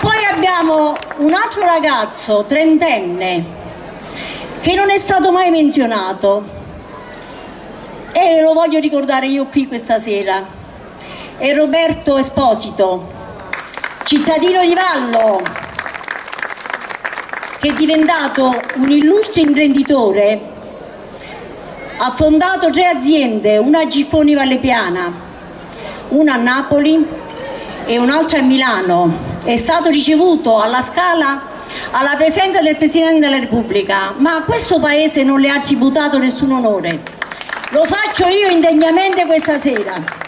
Poi abbiamo un altro ragazzo, trentenne, che non è stato mai menzionato e lo voglio ricordare io qui questa sera. È Roberto Esposito, cittadino di Vallo, che è diventato un illustre imprenditore, ha fondato tre aziende, una a Giffoni Vallepiana, una a Napoli e un'altra a Milano. È stato ricevuto alla Scala alla presenza del Presidente della Repubblica, ma questo Paese non le ha tributato nessun onore. Lo faccio io indegnamente questa sera.